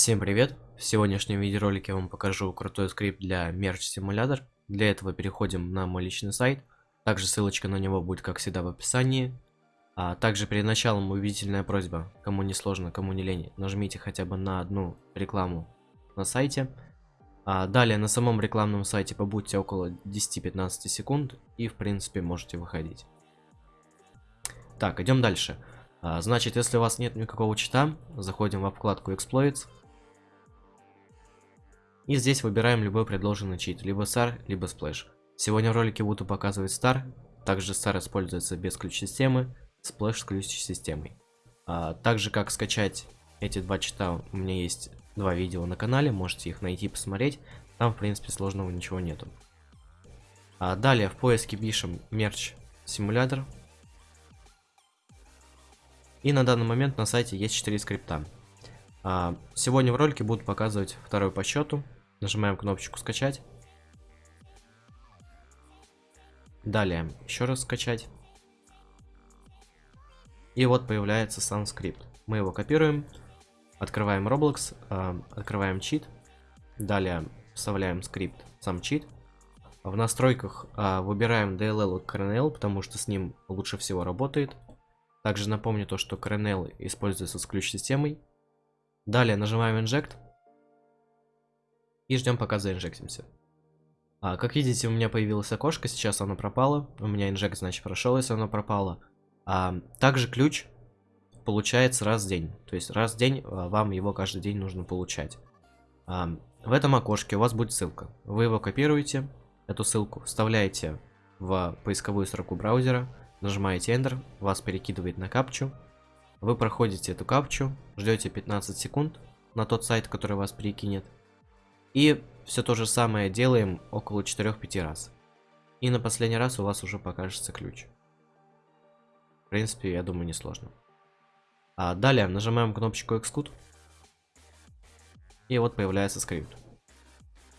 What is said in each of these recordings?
Всем привет! В сегодняшнем видеоролике я вам покажу крутой скрипт для Merge Simulator. Для этого переходим на мой личный сайт. Также ссылочка на него будет, как всегда, в описании. А также перед началом убедительная просьба, кому не сложно, кому не лень, нажмите хотя бы на одну рекламу на сайте. А далее на самом рекламном сайте побудьте около 10-15 секунд и в принципе можете выходить. Так, идем дальше. А, значит, если у вас нет никакого чита, заходим в вкладку Exploits. И здесь выбираем любой предложенный чит, либо SAR, либо Splash. Сегодня в ролике буду показывать STAR, также STAR используется без ключ-системы, Splash с ключ-системой. А, также как скачать эти два чита, у меня есть два видео на канале, можете их найти посмотреть, там в принципе сложного ничего нету. А, далее в поиске пишем Merch Simulator. И на данный момент на сайте есть 4 скрипта. А, сегодня в ролике буду показывать второй по счету. Нажимаем кнопочку скачать. Далее еще раз скачать. И вот появляется сам скрипт. Мы его копируем, открываем Roblox, э, открываем чит. Далее вставляем скрипт, сам чит. В настройках э, выбираем DLL и Kernel, потому что с ним лучше всего работает. Также напомню то, что Kernel используется с ключ-системой. Далее нажимаем Inject. И ждем пока заинжектимся. А, как видите, у меня появилось окошко, сейчас оно пропало. У меня инжект, значит, прошел, если оно пропало. А, также ключ получается раз в день. То есть раз в день а, вам его каждый день нужно получать. А, в этом окошке у вас будет ссылка. Вы его копируете, эту ссылку вставляете в поисковую строку браузера, нажимаете Enter, вас перекидывает на капчу. Вы проходите эту капчу, ждете 15 секунд на тот сайт, который вас перекинет. И все то же самое делаем около 4-5 раз. И на последний раз у вас уже покажется ключ. В принципе, я думаю, несложно. А далее нажимаем кнопочку Xcode. И вот появляется скрипт.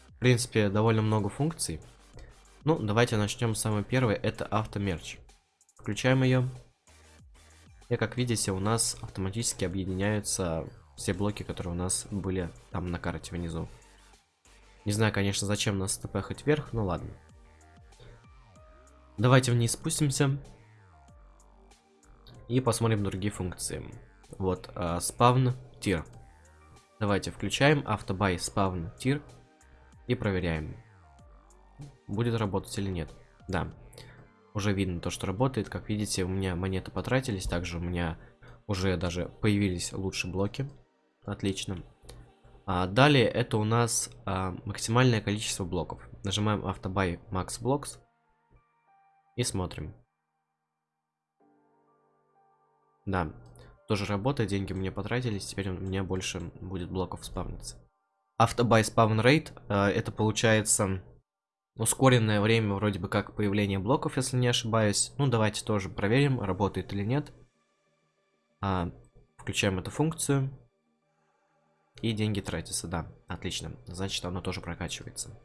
В принципе, довольно много функций. Ну, давайте начнем с самой первой. Это автомерч. Включаем ее. И как видите, у нас автоматически объединяются все блоки, которые у нас были там на карте внизу. Не знаю, конечно, зачем нас тпхать вверх, но ладно. Давайте вниз спустимся. И посмотрим другие функции. Вот, э, спавн тир. Давайте включаем автобай спавн тир. И проверяем. Будет работать или нет. Да. Уже видно то, что работает. Как видите, у меня монеты потратились. Также у меня уже даже появились лучшие блоки. Отлично. А, далее это у нас а, максимальное количество блоков. Нажимаем автобай max blocks и смотрим. Да, тоже работает, деньги мне потратились, теперь у меня больше будет блоков спавниться. Автобай спавн рейт, а, это получается ускоренное время вроде бы как появления блоков, если не ошибаюсь. Ну давайте тоже проверим, работает или нет. А, включаем эту функцию. И деньги тратятся, да. Отлично. Значит, оно тоже прокачивается.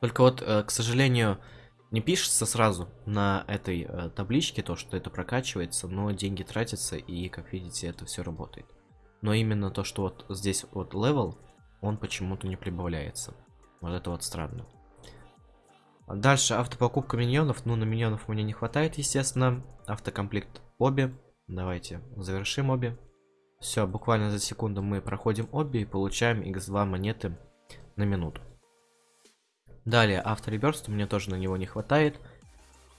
Только вот, э, к сожалению, не пишется сразу на этой э, табличке то, что это прокачивается, но деньги тратятся, и, как видите, это все работает. Но именно то, что вот здесь вот level, он почему-то не прибавляется. Вот это вот странно. Дальше автопокупка миньонов. Ну, на миньонов мне не хватает, естественно. Auto complete obby. Давайте завершим obby. Все, буквально за секунду мы проходим obby и получаем x2 монеты на минуту. Далее, автореберст, мне тоже на него не хватает.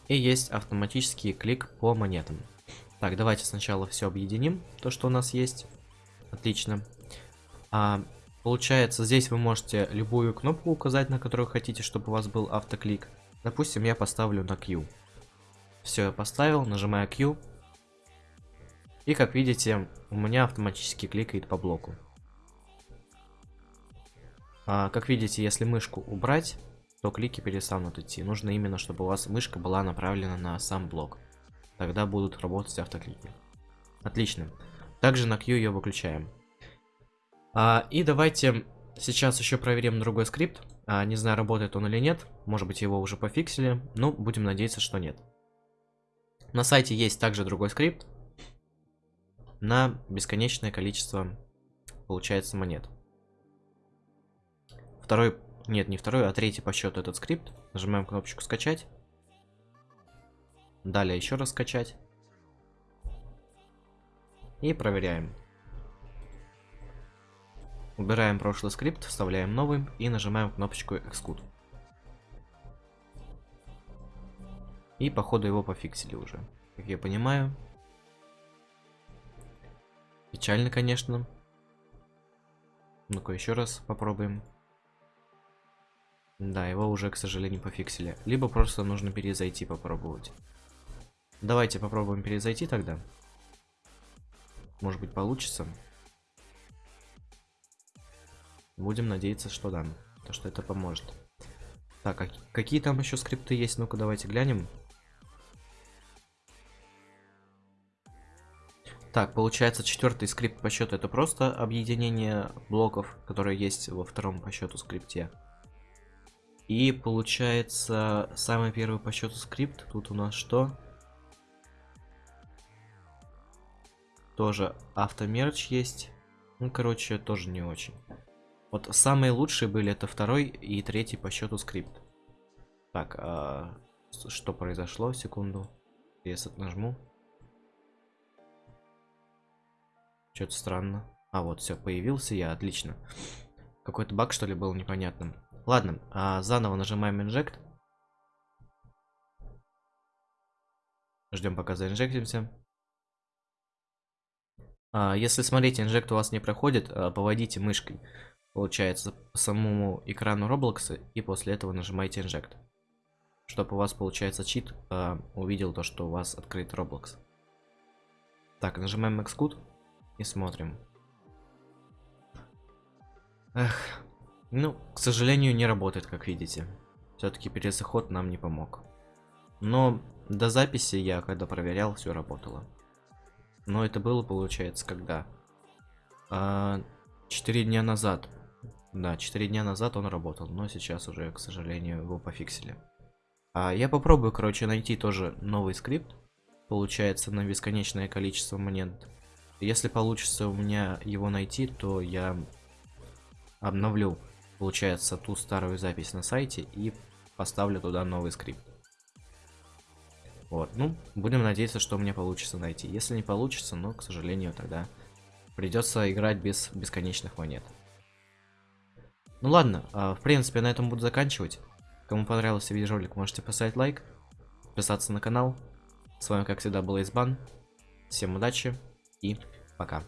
И есть автоматический клик по монетам. Так, давайте сначала все объединим, то, что у нас есть. Отлично. А, получается, здесь вы можете любую кнопку указать, на которую хотите, чтобы у вас был автоклик. Допустим, я поставлю на Q. Все, я поставил, нажимаю Q. И как видите, у меня автоматически кликает по блоку. А, как видите, если мышку убрать, то клики перестанут идти. Нужно именно, чтобы у вас мышка была направлена на сам блок. Тогда будут работать автоклики. Отлично. Также на Q ее выключаем. А, и давайте сейчас еще проверим другой скрипт. А, не знаю, работает он или нет. Может быть, его уже пофиксили. Ну, будем надеяться, что нет. На сайте есть также другой скрипт на бесконечное количество получается монет. Второй, нет, не второй, а третий по счету этот скрипт. Нажимаем кнопочку скачать. Далее еще раз скачать. И проверяем. Убираем прошлый скрипт, вставляем новый и нажимаем кнопочку Xcode. И походу его пофиксили уже. Как я понимаю. Печально, конечно. Ну-ка еще раз попробуем. Да, его уже, к сожалению, пофиксили. Либо просто нужно перезайти попробовать. Давайте попробуем перезайти тогда. Может быть получится. Будем надеяться, что да. То, что это поможет. Так, а какие там еще скрипты есть? Ну-ка, давайте глянем. Так, получается, четвертый скрипт по счету это просто объединение блоков, которые есть во втором по счету скрипте. И получается, самый первый по счету скрипт, тут у нас что? Тоже автомерч есть. Ну, короче, тоже не очень. Вот самые лучшие были это второй и третий по счету скрипт. Так, а, что произошло? Секунду. Если нажму. Что-то странно. А, вот, все, появился я, отлично. Какой-то баг, что ли, был непонятным. Ладно, а заново нажимаем инжект. Ждем, пока заинжектимся. А, если смотрите, инжект у вас не проходит, а, поводите мышкой, получается, по самому экрану Roblox, и после этого нажимаете инжект. Чтобы у вас, получается, чит а, увидел то, что у вас открыт Roblox. Так, нажимаем Xcode и смотрим. Эх, ну, к сожалению, не работает, как видите. Все-таки перезаход нам не помог. Но до записи я, когда проверял, все работало. Но это было, получается, когда? А, 4 дня назад. Да, 4 дня назад он работал, но сейчас уже, к сожалению, его пофиксили. А я попробую, короче, найти тоже новый скрипт. Получается, на бесконечное количество монет если получится у меня его найти, то я обновлю, получается, ту старую запись на сайте и поставлю туда новый скрипт. Вот, ну, будем надеяться, что у меня получится найти. Если не получится, ну, к сожалению, тогда придется играть без бесконечных монет. Ну ладно, а, в принципе, на этом буду заканчивать. Кому понравился видеоролик, можете поставить лайк, подписаться на канал. С вами, как всегда, был Избан. Всем удачи и пока.